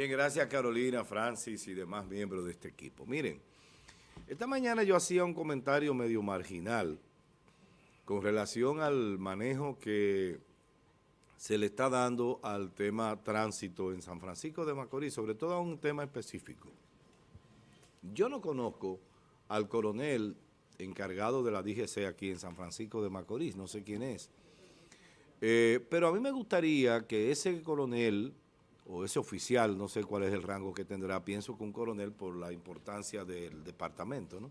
Bien, gracias Carolina, Francis y demás miembros de este equipo. Miren, esta mañana yo hacía un comentario medio marginal con relación al manejo que se le está dando al tema tránsito en San Francisco de Macorís, sobre todo a un tema específico. Yo no conozco al coronel encargado de la DGC aquí en San Francisco de Macorís, no sé quién es, eh, pero a mí me gustaría que ese coronel o ese oficial, no sé cuál es el rango que tendrá, pienso que un coronel por la importancia del departamento, ¿no?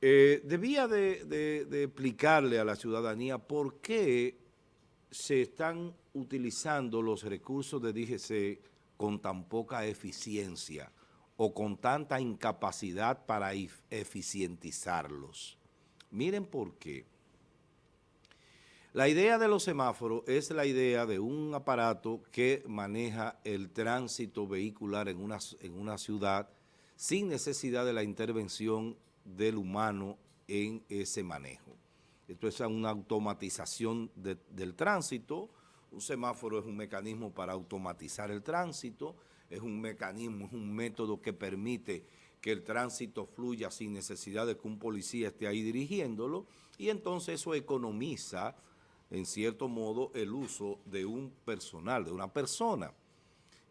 Eh, debía de, explicarle a la ciudadanía por qué se están utilizando los recursos de DGC con tan poca eficiencia o con tanta incapacidad para eficientizarlos. Miren por qué. La idea de los semáforos es la idea de un aparato que maneja el tránsito vehicular en una, en una ciudad sin necesidad de la intervención del humano en ese manejo. Esto es una automatización del tránsito, un semáforo es un mecanismo para automatizar el tránsito, es un mecanismo, es un método que permite que el tránsito fluya sin necesidad de que un policía esté ahí dirigiéndolo, y entonces eso economiza en cierto modo, el uso de un personal, de una persona,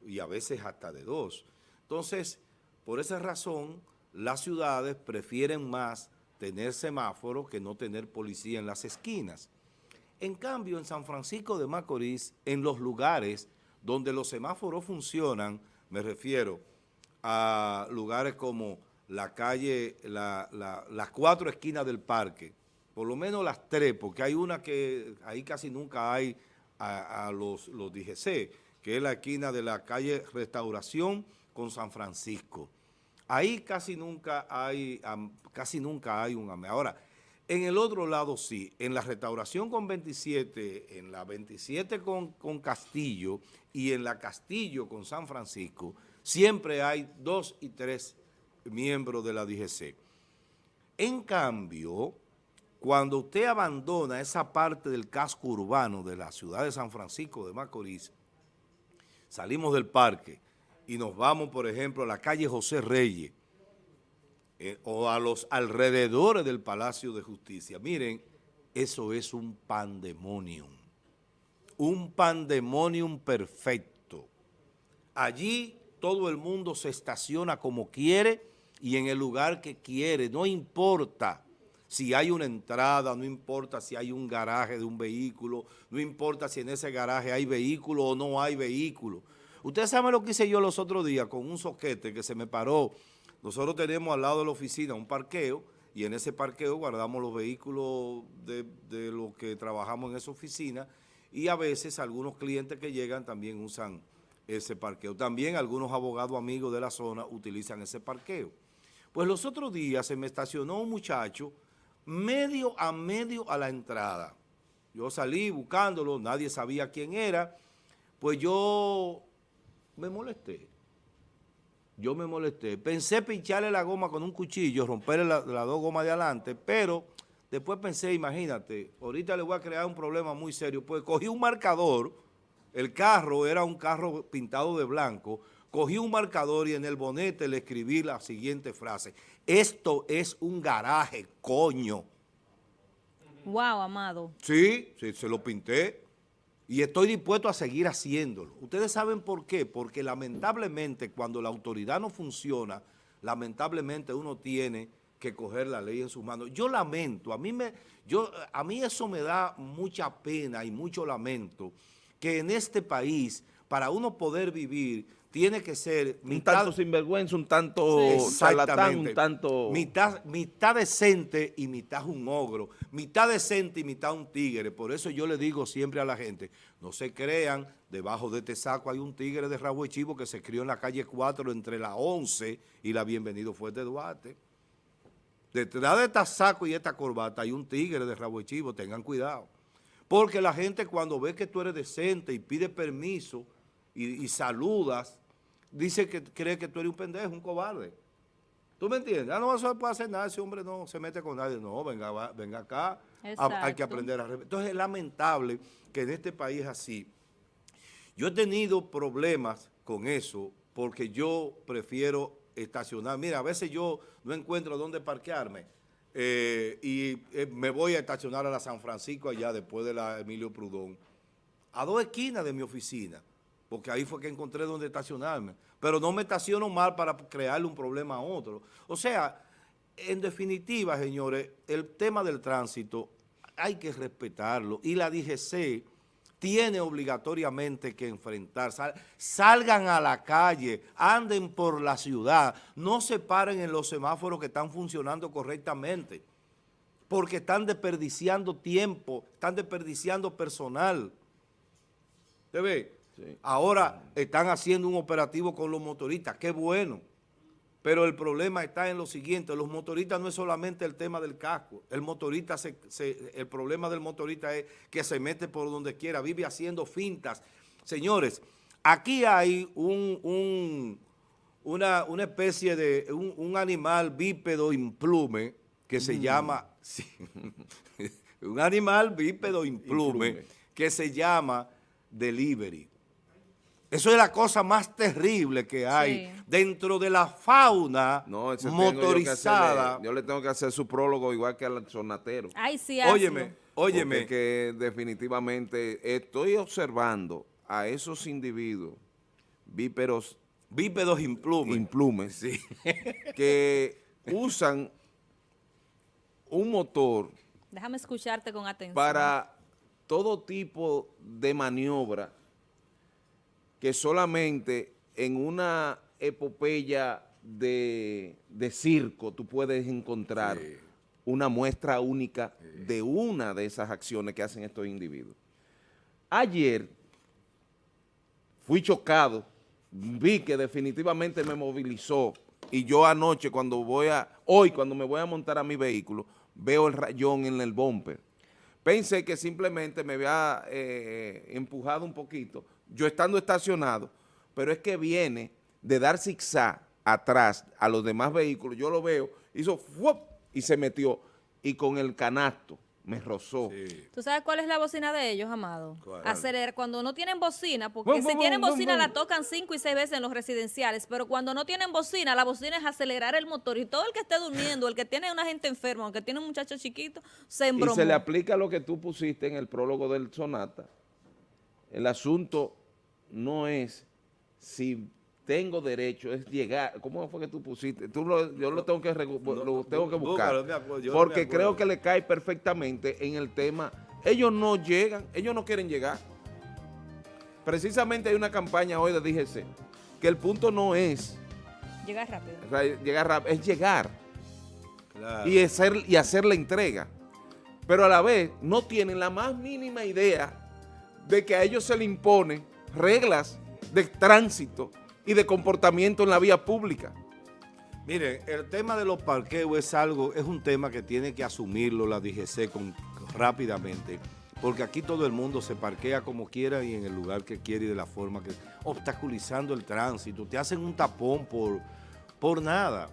y a veces hasta de dos. Entonces, por esa razón, las ciudades prefieren más tener semáforos que no tener policía en las esquinas. En cambio, en San Francisco de Macorís, en los lugares donde los semáforos funcionan, me refiero a lugares como la calle, las cuatro esquinas del parque, por lo menos las tres, porque hay una que ahí casi nunca hay a, los, los DGC, que es la esquina de la calle Restauración con San Francisco. Ahí casi nunca hay, casi nunca hay un AME. Ahora, en el otro lado sí, en la Restauración con 27, en la 27 con, con Castillo y en la Castillo con San Francisco, siempre hay dos y tres miembros de la DGC. En cambio, cuando usted abandona esa parte del casco urbano de la ciudad de San Francisco de Macorís, salimos del parque y nos vamos, por ejemplo, a la calle José Reyes eh, o a los alrededores del Palacio de Justicia. Miren, eso es un pandemonium, un pandemonium perfecto. Allí todo el mundo se estaciona como quiere y en el lugar que quiere, no importa si hay una entrada, no importa si hay un garaje de un vehículo, no importa si en ese garaje hay vehículo o no hay vehículo. Ustedes saben lo que hice yo los otros días con un soquete que se me paró. Nosotros tenemos al lado de la oficina un parqueo y en ese parqueo guardamos los vehículos de, de los que trabajamos en esa oficina y a veces algunos clientes que llegan también usan ese parqueo. También algunos abogados amigos de la zona utilizan ese parqueo. Pues los otros días se me estacionó un muchacho medio a medio a la entrada. Yo salí buscándolo, nadie sabía quién era, pues yo me molesté. Yo me molesté. Pensé pincharle la goma con un cuchillo, romperle las dos gomas de adelante, pero después pensé, imagínate, ahorita le voy a crear un problema muy serio, pues cogí un marcador, el carro era un carro pintado de blanco, cogí un marcador y en el bonete le escribí la siguiente frase. Esto es un garaje, coño. Wow, amado. Sí, sí, se lo pinté y estoy dispuesto a seguir haciéndolo. Ustedes saben por qué, porque lamentablemente cuando la autoridad no funciona, lamentablemente uno tiene que coger la ley en sus manos. Yo lamento, a mí, me, yo, a mí eso me da mucha pena y mucho lamento, que en este país, para uno poder vivir, tiene que ser... Un tanto sinvergüenza, un tanto charlatán, un tanto... Mitad, mitad decente y mitad un ogro, mitad decente y mitad un tigre. Por eso yo le digo siempre a la gente, no se crean, debajo de este saco hay un tigre de rabo de chivo que se crió en la calle 4 entre la 11 y la Bienvenido Fuerte Duarte. Detrás de este saco y esta corbata hay un tigre de rabo de chivo, tengan cuidado. Porque la gente cuando ve que tú eres decente y pide permiso y saludas, dice que cree que tú eres un pendejo, un cobarde. ¿Tú me entiendes? Ah, no se puede hacer nada, ese hombre no se mete con nadie. No, venga, venga acá, hay que aprender a... Entonces es lamentable que en este país así. Yo he tenido problemas con eso porque yo prefiero estacionar. Mira, a veces yo no encuentro dónde parquearme eh, y eh, me voy a estacionar a la San Francisco allá después de la Emilio Prudón, a dos esquinas de mi oficina, porque ahí fue que encontré dónde estacionarme. Pero no me estaciono mal para crearle un problema a otro. O sea, en definitiva, señores, el tema del tránsito hay que respetarlo y la DGC tiene obligatoriamente que enfrentar. salgan a la calle, anden por la ciudad, no se paren en los semáforos que están funcionando correctamente, porque están desperdiciando tiempo, están desperdiciando personal. ¿Te ve? Ahora están haciendo un operativo con los motoristas, qué bueno. Pero el problema está en lo siguiente, los motoristas no es solamente el tema del casco, el motorista, el problema del motorista es que se mete por donde quiera, vive haciendo fintas. Señores, aquí hay un, una, especie de, un, animal bípedo implume que se mm. llama, un animal bípedo implume que se llama delivery. Eso es la cosa más terrible que hay dentro de la fauna motorizada. Yo, le tengo que hacer su prólogo igual que al sonatero. Ay, sí, Óyeme, óyeme. Porque que definitivamente estoy observando a esos individuos bíperos. Bípedos implumes. Implumes, sí. que usan un motor. Déjame escucharte con atención. Para todo tipo de maniobra que solamente en una epopeya de, circo tú puedes encontrar una muestra única de una de esas acciones que hacen estos individuos. Ayer fui chocado, vi que definitivamente me movilizó y yo anoche cuando voy a, hoy cuando me voy a montar a mi vehículo, veo el rayón en el bumper. Pensé que simplemente me había eh, empujado un poquito, yo estando estacionado, pero es que viene de dar zigzag atrás a los demás vehículos, yo lo veo, hizo ¡fuop! y se metió, y con el canasto me rozó. ¿Tú sabes cuál es la bocina de ellos, Amado? Acelerar. Cuando no tienen bocina, porque si tienen bocina la tocan cinco y seis veces en los residenciales, pero cuando no tienen bocina, la bocina es acelerar el motor y todo el que esté durmiendo, el que tiene una gente enferma, el que tiene un muchacho chiquito, se embromó. Y se le aplica lo que tú pusiste en el prólogo del Sonata, el asunto no es si tengo derecho, es llegar. ¿Cómo fue que tú pusiste? Tú yo lo tengo que, lo tengo que buscar. porque creo que le cae perfectamente en el tema. Ellos no llegan, ellos no quieren llegar. Precisamente hay una campaña hoy de DGC que el punto no es... Llegar rápido. llegar rápido, es llegar. Y, hacer, y hacer la entrega. Pero a la vez no tienen la más mínima idea de que a ellos se le impone reglas de tránsito y de comportamiento en la vía pública. Miren, el tema de los parqueos es algo, es un tema que tiene que asumirlo la DGC con, rápidamente, porque aquí todo el mundo se parquea como quiera y en el lugar que quiere y de la forma que, obstaculizando el tránsito, te hacen un tapón por, por nada.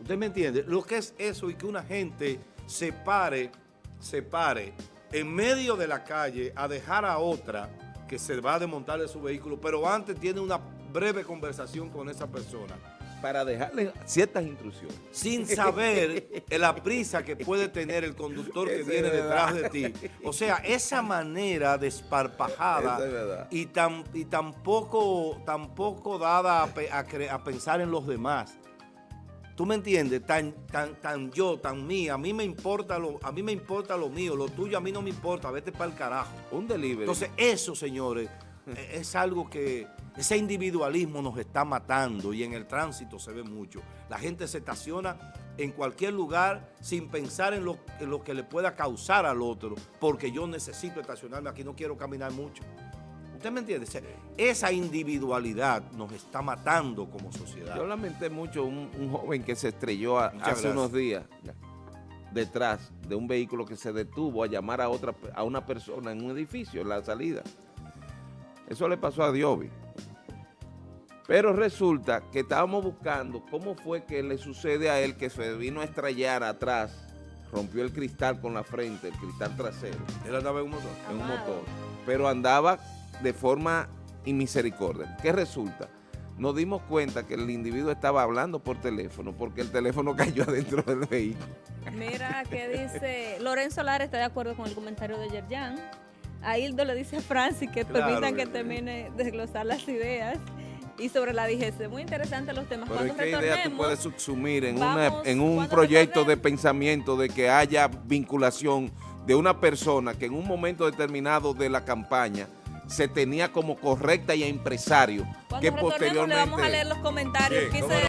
¿Usted me entiende? Lo que es eso y que una gente se pare, se pare en medio de la calle a dejar a otra que se va a desmontar de su vehículo, pero antes tiene una breve conversación con esa persona. Para dejarle ciertas instrucciones. Sin saber la prisa que puede tener el conductor que viene detrás de ti. O sea, esa manera desparpajada y, tan, y tampoco, tampoco dada a pensar en los demás ¿Tú me entiendes? Tan, tan, tan yo, tan mía. A mí me importa lo, a mí me importa lo mío, lo tuyo a mí no me importa, vete para el carajo. Un delivery. Entonces, eso, señores, e, es algo que ese individualismo nos está matando y en el tránsito se ve mucho. La gente se estaciona en cualquier lugar sin pensar en lo, en lo que le pueda causar al otro, porque yo necesito estacionarme aquí, no quiero caminar mucho. ¿Usted me entiende? Esa individualidad nos está matando como sociedad. Yo lamenté mucho un, joven que se estrelló hace unos días detrás de un vehículo que se detuvo a llamar a otra a una persona en un edificio, en la salida. Eso le pasó a Diobi. Pero resulta que estábamos buscando cómo fue que le sucede a él que se vino a estrellar atrás, rompió el cristal con la frente, el cristal trasero. Él andaba en un motor. En un motor. Pero andaba de forma y misericordia. ¿Qué resulta? Nos dimos cuenta que el individuo estaba hablando por teléfono porque el teléfono cayó adentro del vehículo. Mira que dice, Lorenzo Lara está de acuerdo con el comentario de Yerjan. A Hildo le dice a Francis que permitan que termine de desglosar las ideas y sobre la digestión. Muy interesante los temas. Pero ¿qué idea tú puedes subsumir en, en un proyecto de pensamiento de que haya vinculación de una persona que en un momento determinado de la campaña se tenía como correcta y empresario que posteriormente... le vamos a leer los comentarios.